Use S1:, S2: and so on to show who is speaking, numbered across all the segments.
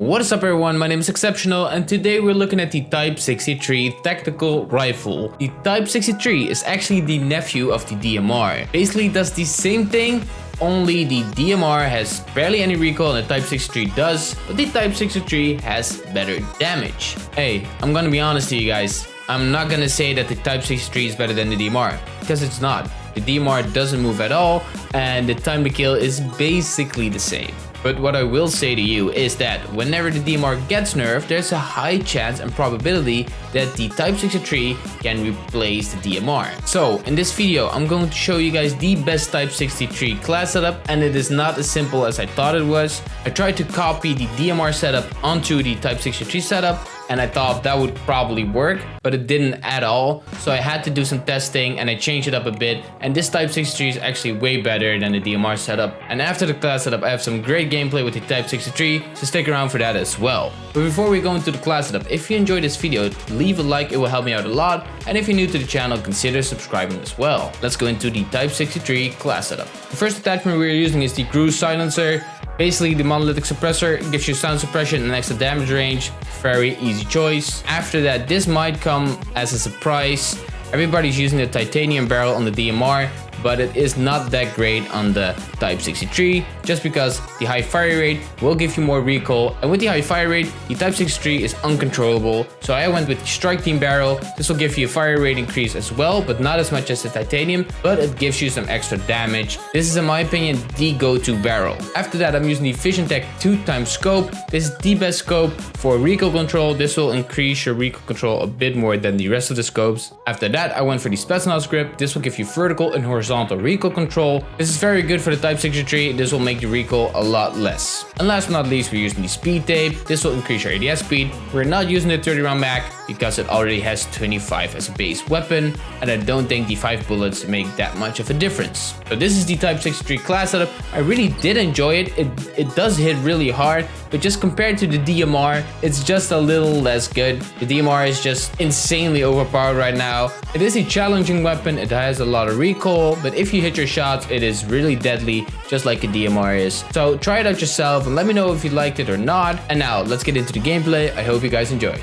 S1: What is up everyone, my name is Exceptional and today we're looking at the Type 63 tactical rifle. The Type 63 is actually the nephew of the DMR. Basically does the same thing, only the DMR has barely any recoil and the Type 63 does, but the Type 63 has better damage. Hey, I'm gonna be honest to you guys, I'm not gonna say that the Type 63 is better than the DMR, because it's not. The DMR doesn't move at all, and the time to kill is basically the same. But what I will say to you is that whenever the DMR gets nerfed, there's a high chance and probability that the Type 63 can replace the DMR. So in this video, I'm going to show you guys the best Type 63 class setup and it is not as simple as I thought it was. I tried to copy the DMR setup onto the Type 63 setup and I thought that would probably work, but it didn't at all. So I had to do some testing and I changed it up a bit. And this Type 63 is actually way better than the DMR setup. And after the class setup, I have some great gameplay with the Type 63, so stick around for that as well. But before we go into the class setup, if you enjoyed this video, leave a like, it will help me out a lot. And if you're new to the channel, consider subscribing as well. Let's go into the Type 63 class setup. The first attachment we're using is the Gruz Silencer. Basically, the monolithic suppressor gives you sound suppression and extra damage range. Very easy choice. After that, this might come as a surprise. Everybody's using the titanium barrel on the DMR, but it is not that great on the Type 63 just because the high fire rate will give you more recoil and with the high fire rate the Type 63 is uncontrollable. So I went with the Strike Team barrel. This will give you a fire rate increase as well but not as much as the titanium but it gives you some extra damage. This is in my opinion the go-to barrel. After that I'm using the Vision Tech 2 times scope. This is the best scope for recoil control. This will increase your recoil control a bit more than the rest of the scopes. After that I went for the Spetsnaz grip. This will give you vertical and horizontal horizontal recoil control. This is very good for the Type 63, this will make the recoil a lot less. And last but not least, we're using the speed tape. This will increase your ADS speed. We're not using the 30 round mag because it already has 25 as a base weapon, and I don't think the 5 bullets make that much of a difference. So this is the Type 63 class setup. I really did enjoy it. It, it does hit really hard, but just compared to the DMR, it's just a little less good. The DMR is just insanely overpowered right now. It is a challenging weapon, it has a lot of recoil, but if you hit your shots, it is really deadly, just like a DMR is. So try it out yourself and let me know if you liked it or not. And now, let's get into the gameplay. I hope you guys enjoy.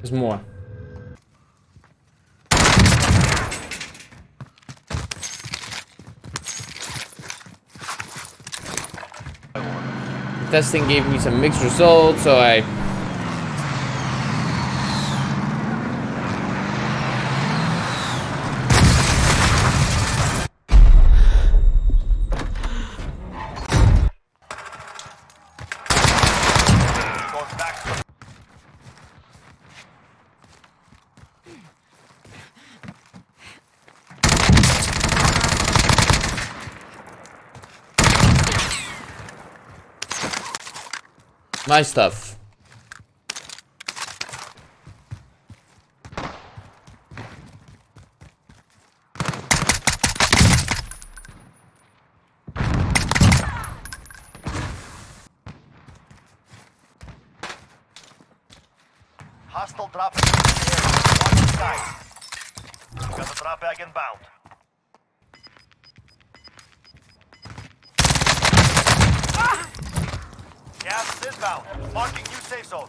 S1: There's more. The Testing gave me some mixed results, so I Nice stuff.
S2: Hostile area. Watch the side. Got the drop bag inbound. Gas is inbound. Marking new safe zone.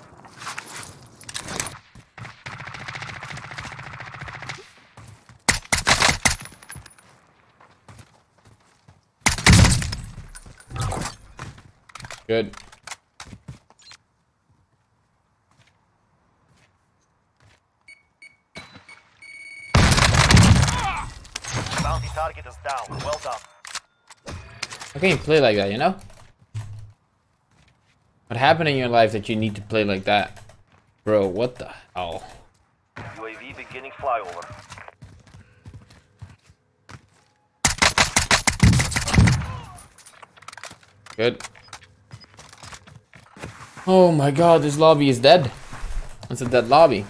S1: Good.
S2: Bounty target is down. Well done.
S1: How can you play like that, you know? What happened in your life that you need to play like that? Bro, what the hell?
S2: UAV beginning flyover.
S1: Good. Oh my god, this lobby is dead. It's a dead lobby.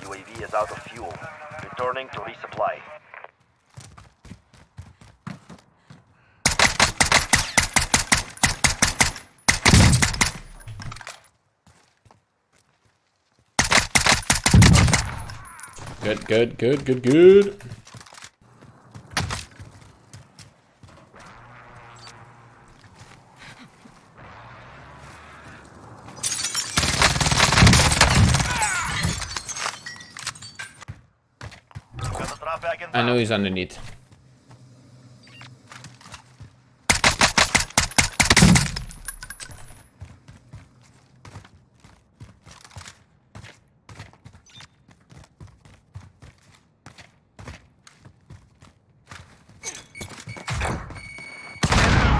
S2: UAV is out of fuel. fuel. Returning to resupply.
S1: Good, good, good, good, good.
S2: Got the drop bag
S1: I know he's underneath.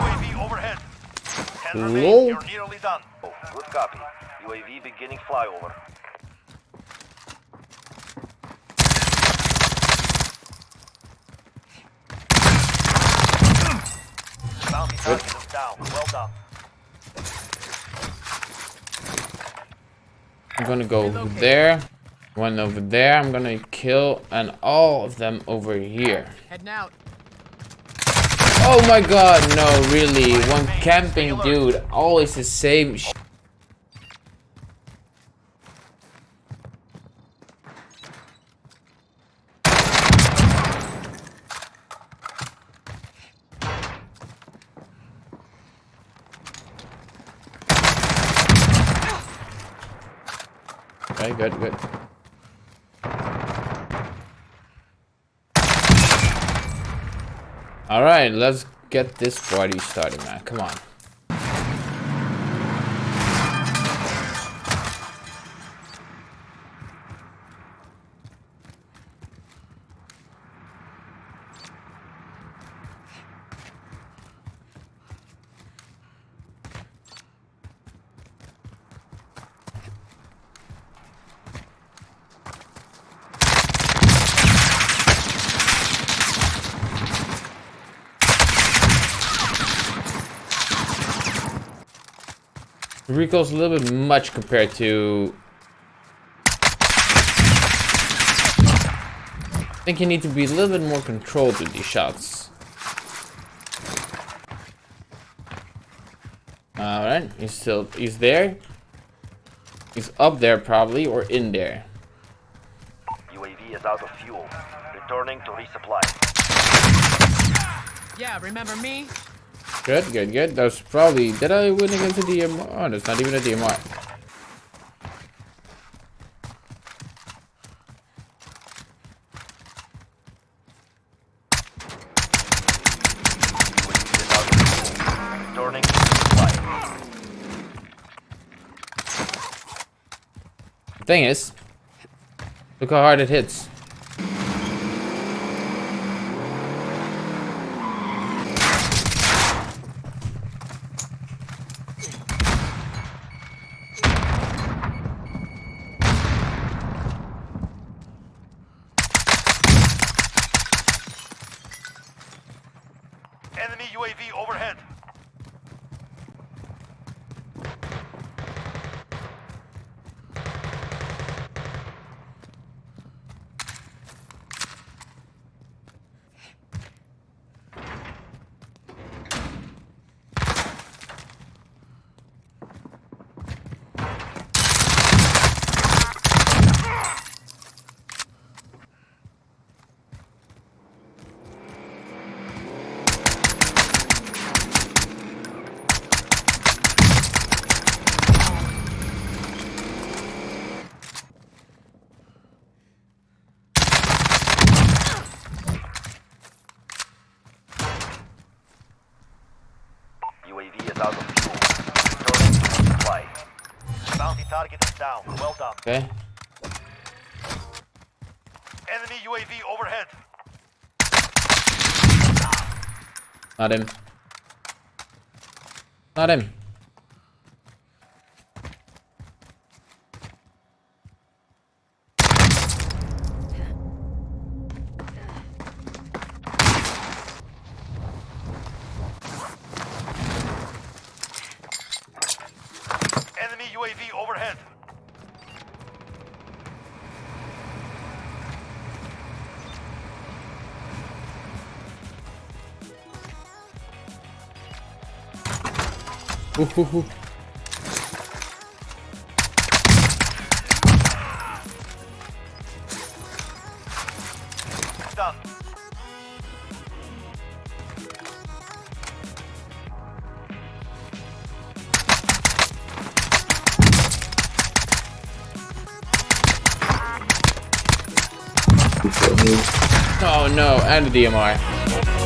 S2: UAV overhead. Ten
S1: Lol.
S2: remain. You're nearly done. Oh, good copy. UAV beginning flyover. Bounty target is down. Well done.
S1: I'm gonna go over there. One over there. I'm gonna kill and all of them over here.
S3: Heading out.
S1: Oh my god, no, really. One camping dude. Always the same sh Okay, good, good. Alright, let's get this party started, man. Come on. Recoil's a little bit much compared to... I think you need to be a little bit more controlled with these shots. Alright, he's still, he's there. He's up there probably, or in there.
S2: UAV is out of fuel. Returning to resupply.
S3: Yeah, remember me?
S1: Good, good, good. That was probably, did I win against a DMR? Oh, that's not even a DMR. thing is, look how hard it hits.
S2: Enemy UAV overhead. UAV is out of fuel. Returning to resupply. Bounty target is down. Well done.
S1: Okay.
S2: Enemy UAV overhead.
S1: Not him. Not him.
S2: UAV overhead.
S1: Ooh, ooh, ooh. Oh no, and the DMR.